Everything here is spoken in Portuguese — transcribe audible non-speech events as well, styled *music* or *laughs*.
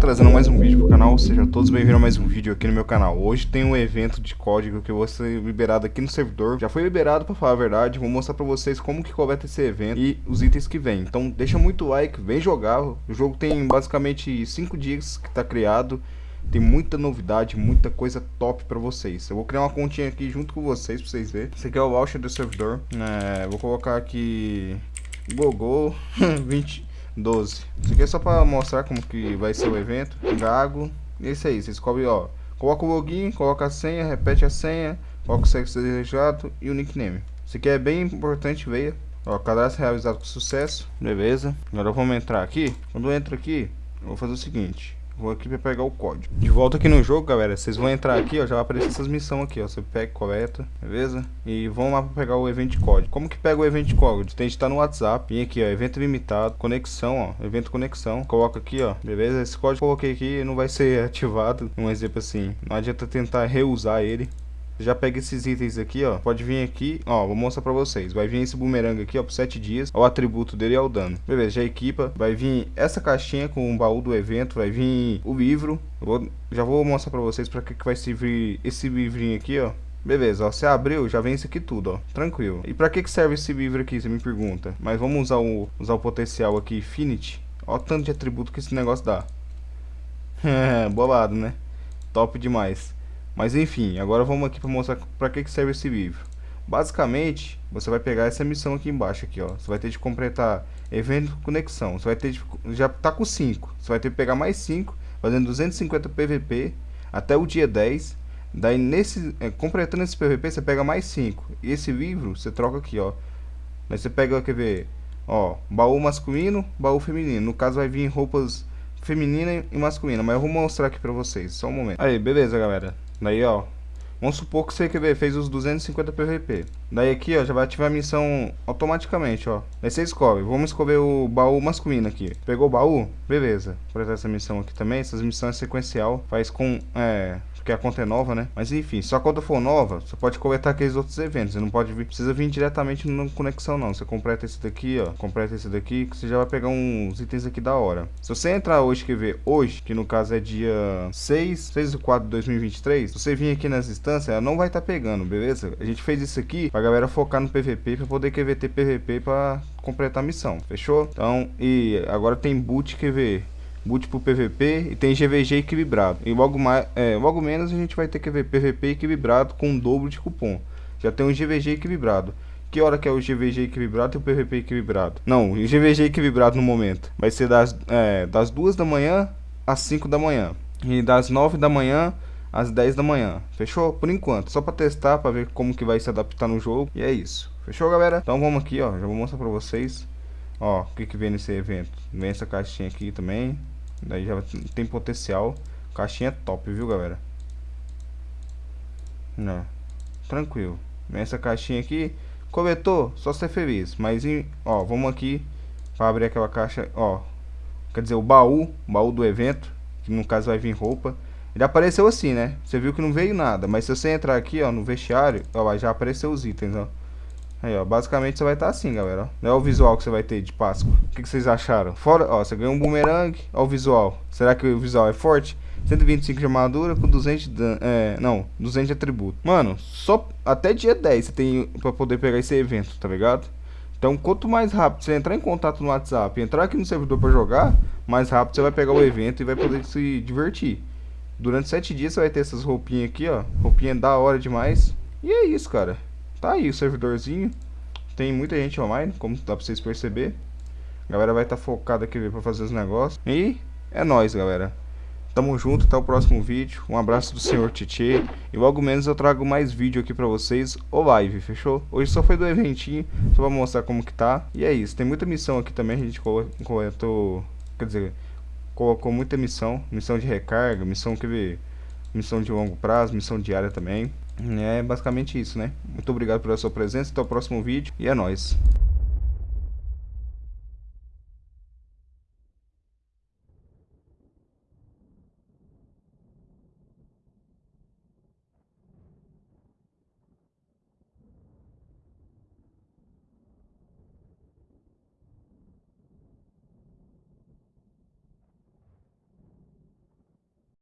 trazendo mais um vídeo pro canal, sejam todos bem-vindos a mais um vídeo aqui no meu canal. Hoje tem um evento de código que eu vou ser liberado aqui no servidor. Já foi liberado pra falar a verdade, vou mostrar pra vocês como que coleta esse evento e os itens que vem. Então deixa muito like, vem jogar. O jogo tem basicamente 5 dias que tá criado. Tem muita novidade, muita coisa top pra vocês. Eu vou criar uma continha aqui junto com vocês, pra vocês verem. Esse aqui é o voucher do servidor. É, vou colocar aqui... Gogol *laughs* 20... 12. Isso aqui é só pra mostrar como que vai ser o evento. Gago. É isso aí. Você descobre, ó. Coloca o login, coloca a senha, repete a senha, coloca o sexo desejado e o nickname. Isso aqui é bem importante, veia. Ó, cadastro realizado com sucesso. Beleza. Agora vamos entrar aqui. Quando eu entro aqui, eu vou fazer o seguinte. Vou aqui para pegar o código. De volta aqui no jogo, galera. Vocês vão entrar aqui, ó. Já vai aparecer essas missões aqui, ó. Você pega, coleta, beleza? E vão lá para pegar o evento código. Como que pega o evento código? Tem que estar no WhatsApp. Vem aqui, ó. Evento limitado, conexão, ó. Evento conexão. Coloca aqui, ó. Beleza? Esse código que eu coloquei aqui não vai ser *laughs* ativado. Um exemplo assim. Não adianta tentar reusar ele já pega esses itens aqui, ó. Pode vir aqui, ó, vou mostrar pra vocês. Vai vir esse bumerangue aqui, ó, por 7 dias. O atributo dele é o dano. Beleza, já equipa. Vai vir essa caixinha com o baú do evento. Vai vir o livro. Vou, já vou mostrar pra vocês pra que, que vai servir esse livrinho aqui, ó. Beleza, ó, você abriu, já vem isso aqui tudo, ó, tranquilo. E pra que que serve esse livro aqui, você me pergunta? Mas vamos usar o, usar o potencial aqui, Infinity. Ó o tanto de atributo que esse negócio dá. *laughs* Bolado, né? Top demais. Mas enfim, agora vamos aqui para mostrar para que, que serve esse livro. Basicamente, você vai pegar essa missão aqui embaixo aqui, ó. Você vai ter de completar evento conexão. Você vai ter de, já tá com 5. Você vai ter que pegar mais 5, fazendo 250 PVP até o dia 10. Daí nesse é, completando esse PVP, você pega mais 5. E esse livro você troca aqui, ó. Aí você pega, quer ver, ó, baú masculino, baú feminino. No caso vai vir roupas feminina e masculina, mas eu vou mostrar aqui pra vocês, só um momento. Aí, beleza, galera. Daí, ó, vamos supor que você quer ver, fez os 250 PVP. Daí aqui, ó, já vai ativar a missão automaticamente, ó. Aí você escolhe, vamos escolher o baú masculino aqui. Pegou o baú? Beleza. Vou essa missão aqui também, essas missões sequencial. Faz com, é, porque a conta é nova, né? Mas enfim, se a conta for nova, você pode coletar aqueles outros eventos. Você não pode vir, precisa vir diretamente na conexão, não. Você completa esse daqui, ó. Completa esse daqui, que você já vai pegar uns itens aqui da hora. Se você entrar hoje, quer ver, hoje, que no caso é dia 6, 6 de 4 de 2023, se você vir aqui nas instâncias, ela não vai estar tá pegando, beleza? A gente fez isso aqui pra galera focar no PVP, pra poder ter PVP pra completar a missão, fechou? Então, e agora tem boot, quer pro PVP e tem GVG equilibrado. E logo, mais, é, logo menos a gente vai ter que ver PVP equilibrado com um dobro de cupom. Já tem um GVG equilibrado. Que hora que é o GVG equilibrado e o PVP equilibrado? Não, o GVG equilibrado no momento vai ser das, é, das 2 da manhã às 5 da manhã. E das 9 da manhã às 10 da manhã. Fechou? Por enquanto. Só para testar, para ver como que vai se adaptar no jogo. E é isso. Fechou, galera? Então vamos aqui, ó. Já vou mostrar para vocês. Ó, o que que vem nesse evento. Vem essa caixinha aqui também. Daí já tem potencial. Caixinha top, viu, galera? Não. Tranquilo. Essa caixinha aqui. Coletou, só ser feliz. Mas, ó, vamos aqui. Para abrir aquela caixa, ó. Quer dizer, o baú. Baú do evento. Que no caso vai vir roupa. Ele apareceu assim, né? Você viu que não veio nada. Mas se você entrar aqui, ó, no vestiário. Ó, já apareceu os itens, ó. Aí, ó, basicamente você vai estar tá assim, galera. Não é o visual que você vai ter de Páscoa. O que, que vocês acharam? Fora, ó, você ganhou um boomerang. Ó o visual. Será que o visual é forte? 125 de armadura com 200 de é, não, 200 de atributo. Mano, só até dia 10 você tem pra poder pegar esse evento, tá ligado? Então, quanto mais rápido você entrar em contato no WhatsApp, entrar aqui no servidor pra jogar, mais rápido você vai pegar o evento e vai poder se divertir. Durante 7 dias você vai ter essas roupinhas aqui, ó. Roupinha da hora demais. E é isso, cara. Tá aí o servidorzinho. Tem muita gente online, como dá pra vocês perceber. A galera vai estar tá focada aqui pra fazer os negócios. E é nóis, galera. Tamo junto, até o próximo vídeo. Um abraço do senhor Titi. E logo menos eu trago mais vídeo aqui pra vocês, ou live, fechou? Hoje só foi do eventinho, só pra mostrar como que tá. E é isso, tem muita missão aqui também, a gente coletou, quer dizer, colocou muita missão. Missão de recarga, missão que missão de longo prazo, missão diária também. É basicamente isso, né? Muito obrigado pela sua presença, até o próximo vídeo e é nóis.